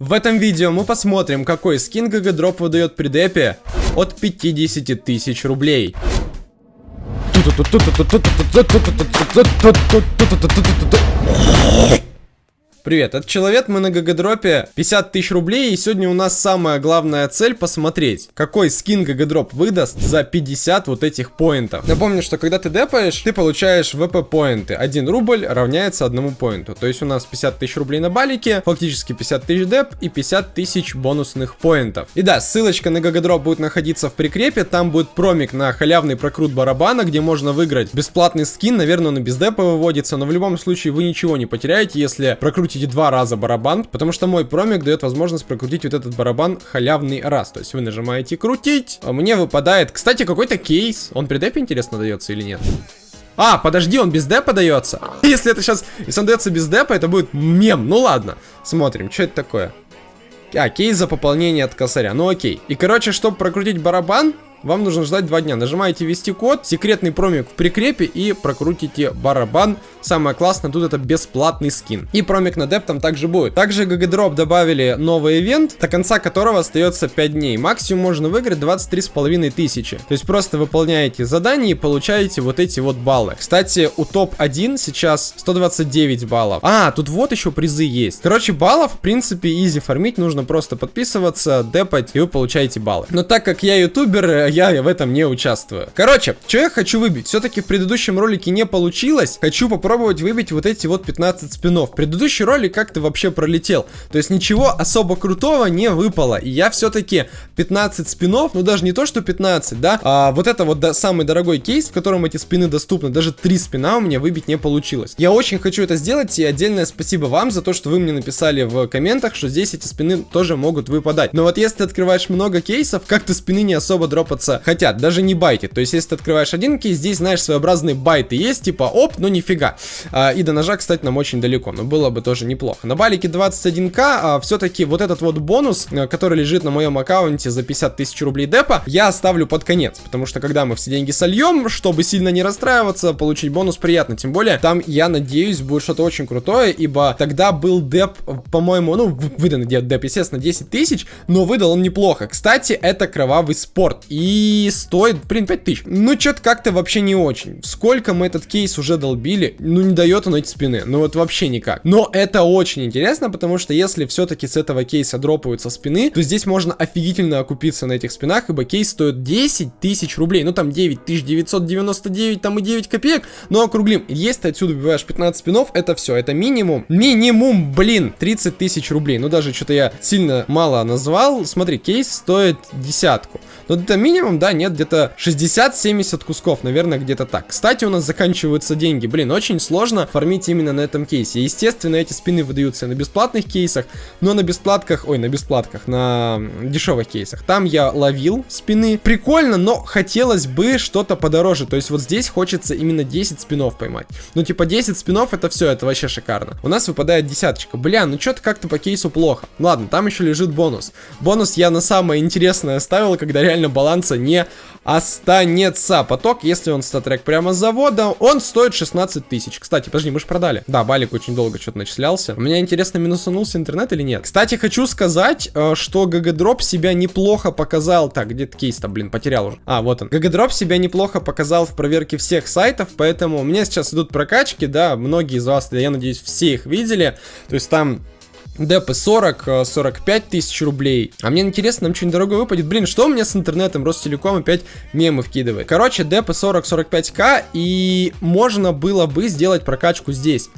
В этом видео мы посмотрим, какой скин ГГ выдает при депе от 50 тысяч рублей. Привет, это Человек, мы на ГГДропе 50 тысяч рублей, и сегодня у нас самая главная цель посмотреть, какой скин ГГДроп выдаст за 50 вот этих поинтов. Напомню, что когда ты депаешь, ты получаешь ВП поинты. 1 рубль равняется одному поинту. То есть у нас 50 тысяч рублей на балике, фактически 50 тысяч деп и 50 тысяч бонусных поинтов. И да, ссылочка на ГГДроп будет находиться в прикрепе, там будет промик на халявный прокрут барабана, где можно выиграть бесплатный скин, наверное он и без депа выводится, но в любом случае вы ничего не потеряете, если прокрутите прокрутите два раза барабан, потому что мой промик дает возможность прокрутить вот этот барабан халявный раз. То есть вы нажимаете крутить, а мне выпадает, кстати, какой-то кейс. Он при депе интересно дается или нет? А, подожди, он без депа дается? Если это сейчас, если он дается без депа, это будет мем. Ну ладно, смотрим, что это такое. А, кейс за пополнение от косаря. Ну окей. И, короче, чтобы прокрутить барабан, вам нужно ждать два дня. Нажимаете ввести код, секретный промик в прикрепе и прокрутите барабан. Самое классное, тут это бесплатный скин. И промик на деп там также будет. Также GGDrop добавили новый ивент, до конца которого остается 5 дней. Максимум можно выиграть 23,5 тысячи. То есть просто выполняете задание и получаете вот эти вот баллы. Кстати, у топ-1 сейчас 129 баллов. А, тут вот еще призы есть. Короче, баллов, в принципе, изи фармить. Нужно просто подписываться, депать, и вы получаете баллы. Но так как я ютубер, я в этом не участвую. Короче, что я хочу выбить? Все-таки в предыдущем ролике не получилось. Хочу попробовать выбить вот эти вот 15 спинов. Предыдущий ролик как-то вообще пролетел. То есть ничего особо крутого не выпало. И я все-таки 15 спинов, ну даже не то, что 15, да, а вот это вот да, самый дорогой кейс, в котором эти спины доступны. Даже 3 спина у меня выбить не получилось. Я очень хочу это сделать, и отдельное спасибо вам за то, что вы мне написали в комментах, что здесь эти спины тоже могут выпадать. Но вот если ты открываешь много кейсов, как-то спины не особо дропаться пользоваться хотят, даже не байты. То есть, если ты открываешь один кейс, здесь, знаешь, своеобразные байты есть, типа, оп, ну нифига. А, и до ножа, кстати, нам очень далеко, но было бы тоже неплохо. На балике 21к, а, все-таки вот этот вот бонус, э, который лежит на моем аккаунте за 50 тысяч рублей депа, я оставлю под конец, потому что когда мы все деньги сольем, чтобы сильно не расстраиваться, получить бонус приятно, тем более, там, я надеюсь, будет что-то очень крутое, ибо тогда был деп, по-моему, ну, выданный деп, естественно, 10 тысяч, но выдал он неплохо. Кстати, это кровавый спорт, и и стоит, блин, 5000. Ну, что-то как-то вообще не очень. Сколько мы этот кейс уже долбили, ну, не дает он эти спины. Ну, вот вообще никак. Но это очень интересно, потому что если все-таки с этого кейса дропаются спины, то здесь можно офигительно окупиться на этих спинах, ибо кейс стоит 10 тысяч рублей. Ну, там 9999, там и 9 копеек, но округлим. Если ты отсюда убиваешь 15 спинов, это все, это минимум. Минимум, блин, 30 тысяч рублей. Ну, даже что-то я сильно мало назвал. Смотри, кейс стоит десятку. Но это минимум минимум, да, нет, где-то 60-70 кусков, наверное, где-то так. Кстати, у нас заканчиваются деньги. Блин, очень сложно фармить именно на этом кейсе. Естественно, эти спины выдаются на бесплатных кейсах, но на бесплатках, ой, на бесплатках, на дешевых кейсах. Там я ловил спины. Прикольно, но хотелось бы что-то подороже. То есть вот здесь хочется именно 10 спинов поймать. Ну, типа 10 спинов это все, это вообще шикарно. У нас выпадает десяточка. Бля, ну что-то как-то по кейсу плохо. Ладно, там еще лежит бонус. Бонус я на самое интересное оставил, когда реально баланса останется, не останется. Поток, если он StatTrak прямо с завода, он стоит 16 тысяч. Кстати, подожди, мы же продали. Да, балик очень долго что-то начислялся. У меня интересно, минусанулся интернет или нет? Кстати, хочу сказать, э, что ГГДроп себя неплохо показал. Так, где-то кейс-то, блин, потерял уже. А, вот он. ГГДроп себя неплохо показал в проверке всех сайтов, поэтому у меня сейчас идут прокачки, да, многие из вас, я надеюсь, все их видели. То есть там Депы 40, 45 тысяч рублей. А мне интересно, нам что-нибудь дорогое выпадет. Блин, что у меня с интернетом? Ростелеком опять мемы вкидывает. Короче, депы 40-45к. И можно было бы сделать прокачку здесь.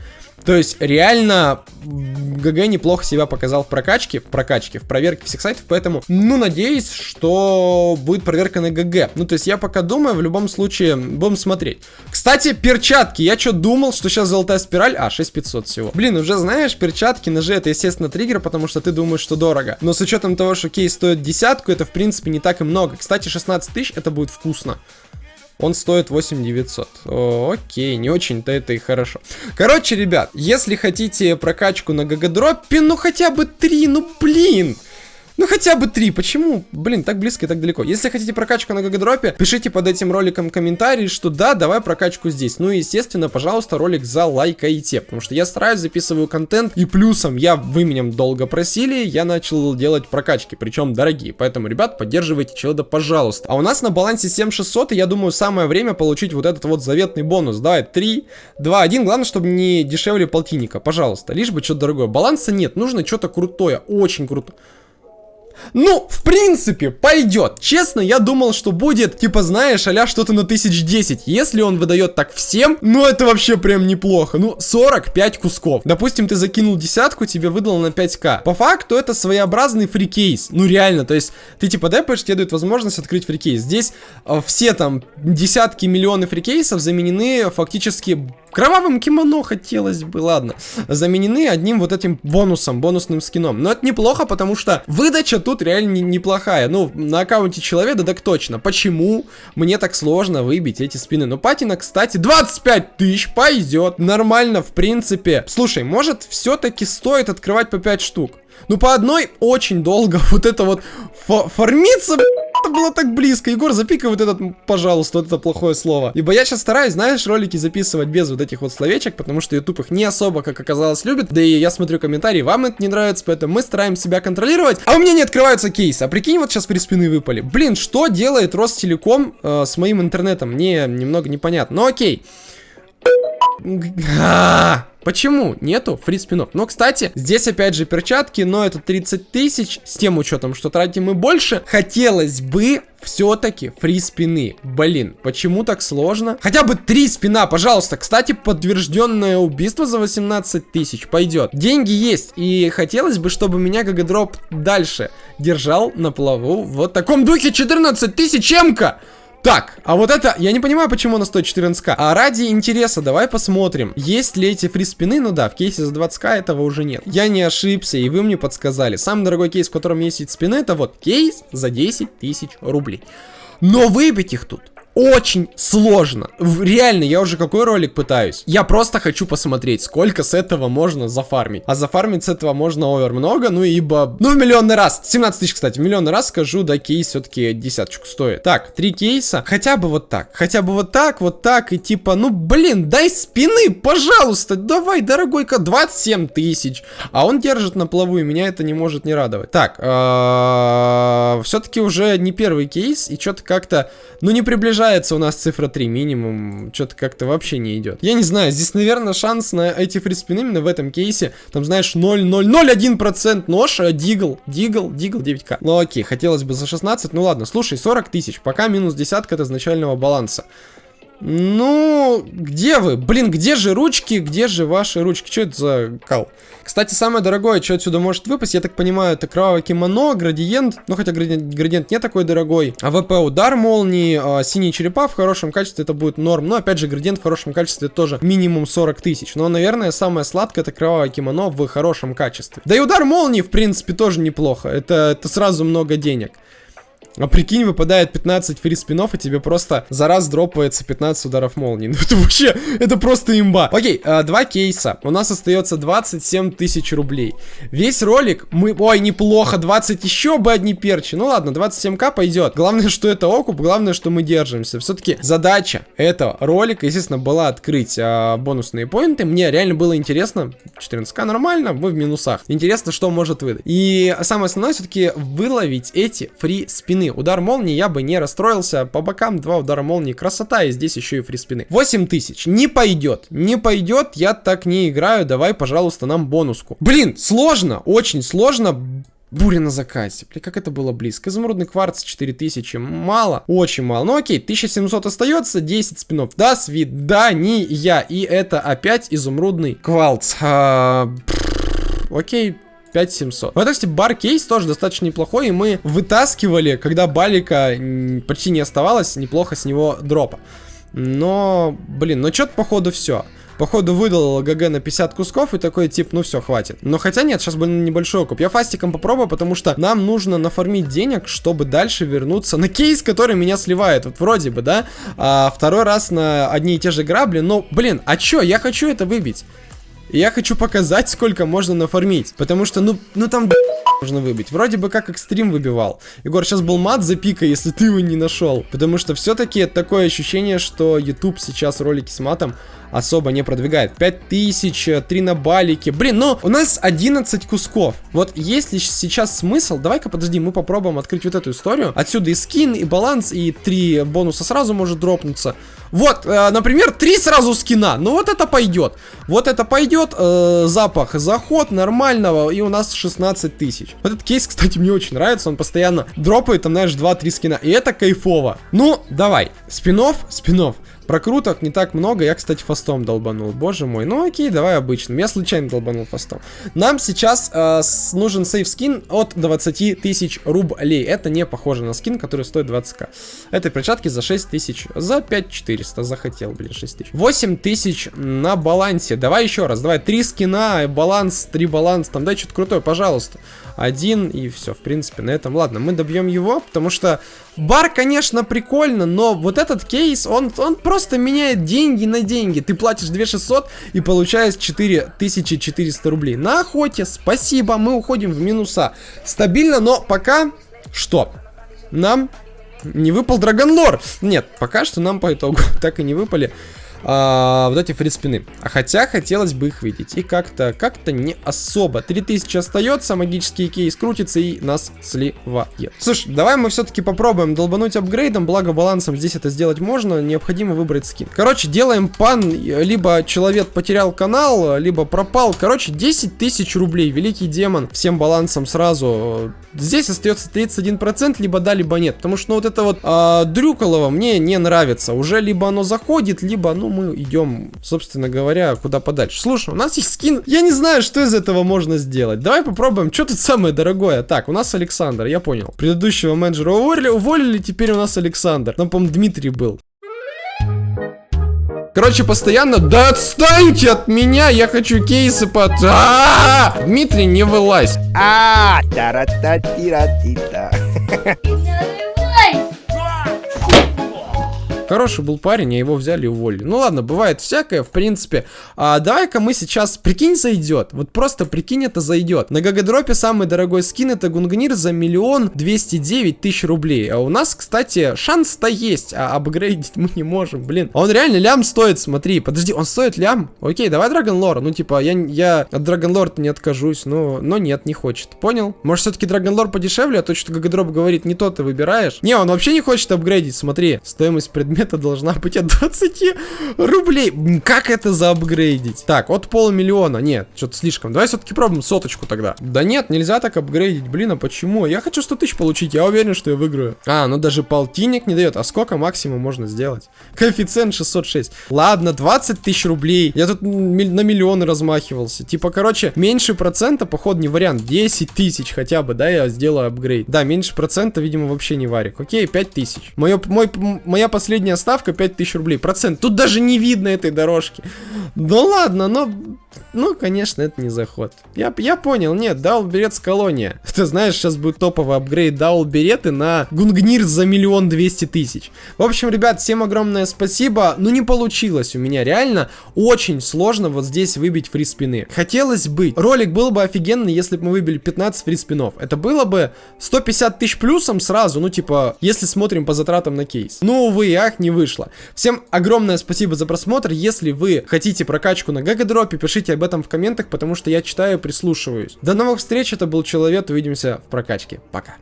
То есть, реально, ГГ неплохо себя показал в прокачке, в прокачке, в проверке всех сайтов, поэтому, ну, надеюсь, что будет проверка на ГГ. Ну, то есть, я пока думаю, в любом случае, будем смотреть. Кстати, перчатки, я что думал, что сейчас золотая спираль, а, 6500 всего. Блин, уже знаешь, перчатки, ножи, это, естественно, триггер, потому что ты думаешь, что дорого. Но с учетом того, что кейс стоит десятку, это, в принципе, не так и много. Кстати, 16 тысяч, это будет вкусно. Он стоит 8900. О, окей, не очень-то это и хорошо. Короче, ребят, если хотите прокачку на ГГДропе, ну хотя бы 3, ну блин. Ну хотя бы три. Почему? Блин, так близко и так далеко. Если хотите прокачку на ГГДропе, пишите под этим роликом комментарий, что да, давай прокачку здесь. Ну и естественно, пожалуйста, ролик залайкайте, потому что я стараюсь, записываю контент, и плюсом я, вы меня долго просили, я начал делать прокачки, причем дорогие. Поэтому, ребят, поддерживайте челда, пожалуйста. А у нас на балансе 7600, и я думаю, самое время получить вот этот вот заветный бонус. Давай, 3, 2, 1. Главное, чтобы не дешевле полтинника, пожалуйста. Лишь бы что-то дорогое. Баланса нет, нужно что-то крутое, очень крутое. Ну, в принципе, пойдет. Честно, я думал, что будет, типа, знаешь, а что-то на 1010. Если он выдает так всем, ну, это вообще прям неплохо. Ну, 45 кусков. Допустим, ты закинул десятку, тебе выдал на 5к. По факту, это своеобразный фрикейс. Ну, реально, то есть, ты, типа, депаешь, тебе дают возможность открыть фрикейс. Здесь э, все, там, десятки, миллионы фрикейсов заменены фактически Кровавым кимоно хотелось бы, ладно. Заменены одним вот этим бонусом, бонусным скином. Но это неплохо, потому что выдача тут реально не, неплохая. Ну, на аккаунте человека, так точно. Почему мне так сложно выбить эти спины? Ну, патина, кстати, 25 тысяч пойдет. Нормально, в принципе. Слушай, может, все-таки стоит открывать по 5 штук? Ну, по одной очень долго вот это вот фармиться, это было так близко. Егор, запикай вот этот, пожалуйста, вот это плохое слово. Ибо я сейчас стараюсь, знаешь, ролики записывать без вот этих вот словечек, потому что YouTube их не особо, как оказалось, любит. Да и я смотрю комментарии, вам это не нравится, поэтому мы стараемся себя контролировать. А у меня не открываются кейсы. А прикинь, вот сейчас приспины выпали. Блин, что делает Ростелеком э, с моим интернетом? Мне немного непонятно. Ну окей. Почему нету free спинов? Но, кстати, здесь опять же перчатки, но это 30 тысяч, с тем учетом, что тратим мы больше. Хотелось бы все-таки free спины. Блин, почему так сложно? Хотя бы три спина, пожалуйста. Кстати, подтвержденное убийство за 18 тысяч пойдет. Деньги есть, и хотелось бы, чтобы меня ГГДроп дальше держал на плаву в вот таком духе 14 тысяч МК. Так, а вот это, я не понимаю, почему она стоит 14к. А ради интереса, давай посмотрим, есть ли эти free спины. Ну да, в кейсе за 20к этого уже нет. Я не ошибся, и вы мне подсказали. Самый дорогой кейс, в котором есть спины, это вот кейс за 10 тысяч рублей. Но выбить их тут очень сложно. Реально, я уже какой ролик пытаюсь? Я просто хочу посмотреть, сколько с этого можно зафармить. А зафармить с этого можно овер много, ну ибо... Ну, в миллионный раз. 17 тысяч, кстати, в миллионный раз скажу, да, кейс все-таки десяточку стоит. Так, три кейса. Хотя бы вот так. Хотя бы вот так, вот так. И типа, ну, блин, дай спины, пожалуйста. Давай, дорогой-ка, 27 тысяч. А он держит на плаву, и меня это не может не радовать. Так, а, все-таки уже не первый кейс, и что-то как-то, ну, не приближается приближается у нас цифра 3 минимум. Что-то как-то вообще не идет. Я не знаю, здесь, наверное, шанс на эти free спины именно в этом кейсе. Там, знаешь, 0,001% нож, а Deagle, Deagle, Deagle 9к. Ну окей, хотелось бы за 16, ну ладно. Слушай, 40 тысяч, пока минус десятка от изначального баланса. Ну, где вы? Блин, где же ручки? Где же ваши ручки? Что это за кал? Кстати, самое дорогое, что отсюда может выпасть, я так понимаю, это кровавое кимоно, градиент. Ну, хотя градиент, градиент не такой дорогой. AWP удар молнии, а, синие черепа в хорошем качестве, это будет норм. Но, опять же, градиент в хорошем качестве тоже минимум 40 тысяч. Но, наверное, самое сладкое это кровавое кимоно в хорошем качестве. Да и удар молнии, в принципе, тоже неплохо. Это, это сразу много денег. А прикинь, выпадает 15 фри спинов, и тебе просто за раз дропается 15 ударов молнии. Ну это вообще, это просто имба. Окей, э, два кейса. У нас остается 27 тысяч рублей. Весь ролик мы... Ой, неплохо, 20 еще бы одни перчи. Ну ладно, 27к пойдет. Главное, что это окуп, главное, что мы держимся. Все-таки задача этого ролика, естественно, была открыть э, бонусные поинты. Мне реально было интересно. 14к нормально, мы в минусах. Интересно, что может выдать. И самое основное, все-таки выловить эти фри спины спины. Удар молнии я бы не расстроился. По бокам два удара молнии. Красота. И здесь еще и фри спины. 8 тысяч. Не пойдет. Не пойдет. Я так не играю. Давай, пожалуйста, нам бонуску. Блин, сложно. Очень сложно. Буря на закате. Бля, как это было близко. Изумрудный кварц 4000. Мало. Очень мало. Ну окей, 1700 остается. 10 спинов. До свидания. И это опять изумрудный кварц. А, окей, 5700. Вот, кстати, бар-кейс тоже достаточно неплохой, и мы вытаскивали, когда балика почти не оставалось, неплохо с него дропа. Но, блин, ну что-то походу все. Походу выдал ГГ на 50 кусков и такой тип, ну все, хватит. Но хотя нет, сейчас был небольшой окуп. Я фастиком попробую, потому что нам нужно нафармить денег, чтобы дальше вернуться на кейс, который меня сливает. Вот вроде бы, да? А, второй раз на одни и те же грабли. Но, блин, а чё? Я хочу это выбить. Я хочу показать, сколько можно нафармить. Потому что, ну, ну там можно выбить. Вроде бы как экстрим выбивал. Егор, сейчас был мат за пика, если ты его не нашел. Потому что все-таки такое ощущение, что YouTube сейчас ролики с матом особо не продвигает. 5000, 3 на балике. Блин, ну, у нас 11 кусков. Вот есть ли сейчас смысл? Давай-ка, подожди, мы попробуем открыть вот эту историю. Отсюда и скин, и баланс, и 3 бонуса сразу может дропнуться. Вот, э, например, 3 сразу скина. Ну, вот это пойдет. Вот это пойдет. Э, запах, заход нормального, и у нас 16 тысяч. Этот кейс, кстати, мне очень нравится. Он постоянно дропает, там, знаешь, 2-3 скина. И это кайфово. Ну, давай. Спинов, спинов. Прокруток не так много. Я, кстати, фастом долбанул. Боже мой. Ну окей, давай обычным. Я случайно долбанул фастом. Нам сейчас э, нужен сейф скин от 20 тысяч рублей. Это не похоже на скин, который стоит 20к. Этой перчатки за 6 тысяч. За 5400 захотел, блин, 6 тысяч. 8 тысяч на балансе. Давай еще раз. Давай 3 скина, баланс, 3 баланс. Там дай что-то крутое, пожалуйста. Один и все, в принципе, на этом. Ладно, мы добьем его, потому что бар, конечно, прикольно, но вот этот кейс, он, он просто просто меняет деньги на деньги. Ты платишь 2600 и получаешь 4400 рублей. На охоте, спасибо, мы уходим в минуса. Стабильно, но пока что? Нам не выпал Драгонлор. Нет, пока что нам по итогу так и не выпали а, вот эти фриспины. А хотя хотелось бы их видеть. И как-то, как-то не особо. 3000 остается, магический кейс крутится и нас сливает. Слушай, давай мы все-таки попробуем долбануть апгрейдом, благо балансом здесь это сделать можно, необходимо выбрать скин. Короче, делаем пан, либо человек потерял канал, либо пропал. Короче, 10 тысяч рублей, великий демон, всем балансом сразу. Здесь остается 31%, либо да, либо нет. Потому что ну, вот это вот э, Дрюколово мне не нравится. Уже либо оно заходит, либо, ну, мы идем, собственно говоря, куда подальше. Слушай, у нас есть скин. Я не знаю, что из этого можно сделать. Давай попробуем, что тут самое дорогое. Так, у нас Александр, я понял. Предыдущего менеджера уволили, уволили теперь у нас Александр. Там, по-моему, Дмитрий был. Короче, постоянно, да отстаньте от меня, я хочу кейсы под... А -а -а! Дмитрий, не вылазь. А, тара-та-тира-ти-та. Хороший был парень, а его взяли и уволили. Ну ладно, бывает всякое, в принципе. А, Давай-ка мы сейчас, прикинь, зайдет. Вот просто прикинь, это зайдет. На GGDrop е самый дорогой скин это Gungnir за миллион двести девять тысяч рублей. А у нас, кстати, шанс-то есть, а апгрейдить мы не можем, блин. А он реально лям стоит, смотри. Подожди, он стоит лям? Окей, давай Dragon Lore. Ну, типа, я, я от Dragon Lore не откажусь, но, но нет, не хочет. Понял? Может, все-таки Dragon Lore подешевле, а то, что GGDrop говорит, не то ты выбираешь. Не, он вообще не хочет апгрейдить, смотри. Стоимость предмета предмета должна быть от 20 рублей. Как это заапгрейдить? Так, от полумиллиона. Нет, что-то слишком. Давай все-таки пробуем соточку тогда. Да нет, нельзя так апгрейдить. Блин, а почему? Я хочу 100 тысяч получить. Я уверен, что я выиграю. А, ну даже полтинник не дает. А сколько максимум можно сделать? Коэффициент 606. Ладно, 20 тысяч рублей. Я тут на миллионы размахивался. Типа, короче, меньше процента, походу, не вариант. 10 тысяч хотя бы, да, я сделаю апгрейд. Да, меньше процента, видимо, вообще не варик. Окей, 5 тысяч. Моя последняя средняя ставка 5000 рублей. Процент. Тут даже не видно этой дорожки. Ну ладно, но ну, конечно, это не заход. Я, я понял, нет, Dual Berettas Колония. Ты знаешь, сейчас будет топовый апгрейд Dual Береты на Gungnir за миллион двести тысяч. В общем, ребят, всем огромное спасибо. Ну, не получилось у меня, реально. Очень сложно вот здесь выбить фриспины. Хотелось бы. Ролик был бы офигенный, если бы мы выбили 15 фриспинов. Это было бы 150 тысяч плюсом сразу, ну, типа, если смотрим по затратам на кейс. Ну, увы, ах, не вышло. Всем огромное спасибо за просмотр. Если вы хотите прокачку на GGDrop е, пишите об этом в комментах, потому что я читаю и прислушиваюсь. До новых встреч, это был Человек, увидимся в прокачке. Пока.